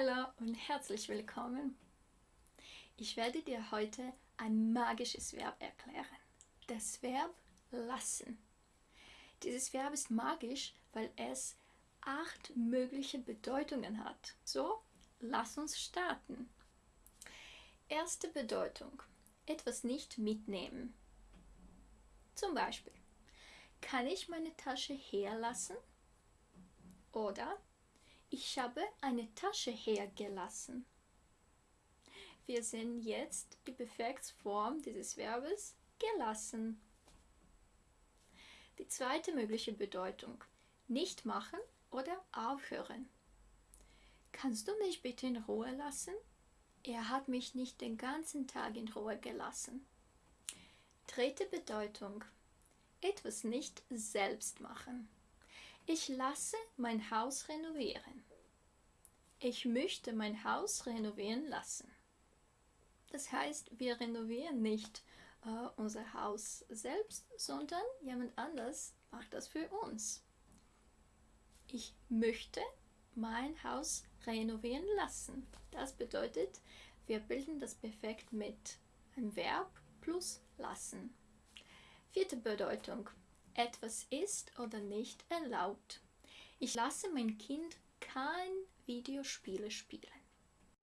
Hallo und herzlich willkommen. Ich werde dir heute ein magisches Verb erklären. Das Verb lassen. Dieses Verb ist magisch, weil es acht mögliche Bedeutungen hat. So, lass uns starten. Erste Bedeutung. Etwas nicht mitnehmen. Zum Beispiel, kann ich meine Tasche herlassen? Oder ich habe eine Tasche hergelassen. Wir sehen jetzt die Perfektsform dieses Verbes gelassen. Die zweite mögliche Bedeutung. Nicht machen oder aufhören. Kannst du mich bitte in Ruhe lassen? Er hat mich nicht den ganzen Tag in Ruhe gelassen. Dritte Bedeutung. Etwas nicht selbst machen. Ich lasse mein Haus renovieren. Ich möchte mein Haus renovieren lassen. Das heißt, wir renovieren nicht äh, unser Haus selbst, sondern jemand anders macht das für uns. Ich möchte mein Haus renovieren lassen. Das bedeutet, wir bilden das Perfekt mit einem Verb plus lassen. Vierte Bedeutung etwas ist oder nicht erlaubt. Ich lasse mein Kind kein Videospiele spielen.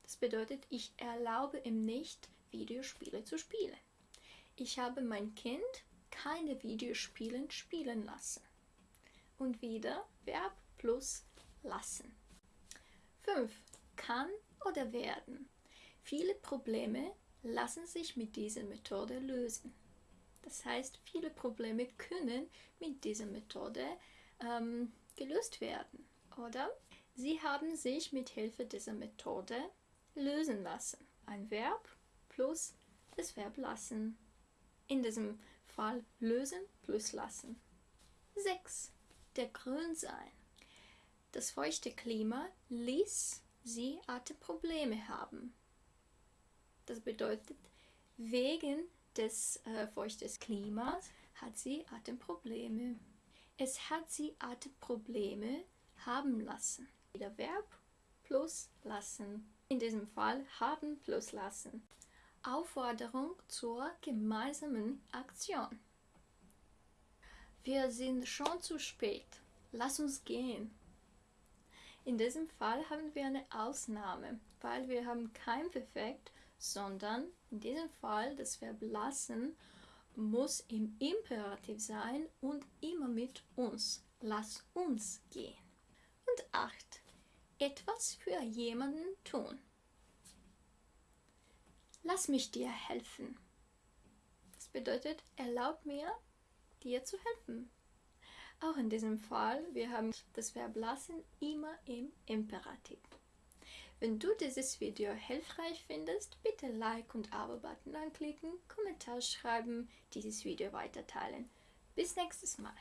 Das bedeutet, ich erlaube ihm nicht, Videospiele zu spielen. Ich habe mein Kind keine Videospiele spielen lassen. Und wieder Verb plus lassen. 5. Kann oder werden. Viele Probleme lassen sich mit dieser Methode lösen. Das heißt, viele Probleme können mit dieser Methode ähm, gelöst werden, oder? Sie haben sich mit Hilfe dieser Methode lösen lassen. Ein Verb plus das Verb lassen. In diesem Fall lösen plus lassen. 6. Der Grünsein. Das feuchte Klima ließ sie Atemprobleme haben. Das bedeutet, wegen des äh, feuchtes Klimas hat sie Atemprobleme. Es hat sie Atemprobleme haben lassen. Wieder Verb plus lassen. In diesem Fall haben plus lassen. Aufforderung zur gemeinsamen Aktion. Wir sind schon zu spät. Lass uns gehen. In diesem Fall haben wir eine Ausnahme, weil wir haben kein Perfekt sondern in diesem Fall das Verb lassen muss im Imperativ sein und immer mit uns. Lass uns gehen. Und 8. Etwas für jemanden tun. Lass mich dir helfen. Das bedeutet, erlaub mir, dir zu helfen. Auch in diesem Fall, wir haben das Verb lassen immer im Imperativ. Wenn du dieses Video hilfreich findest, bitte Like und Abo-Button anklicken, Kommentar schreiben, dieses Video weiterteilen. Bis nächstes Mal.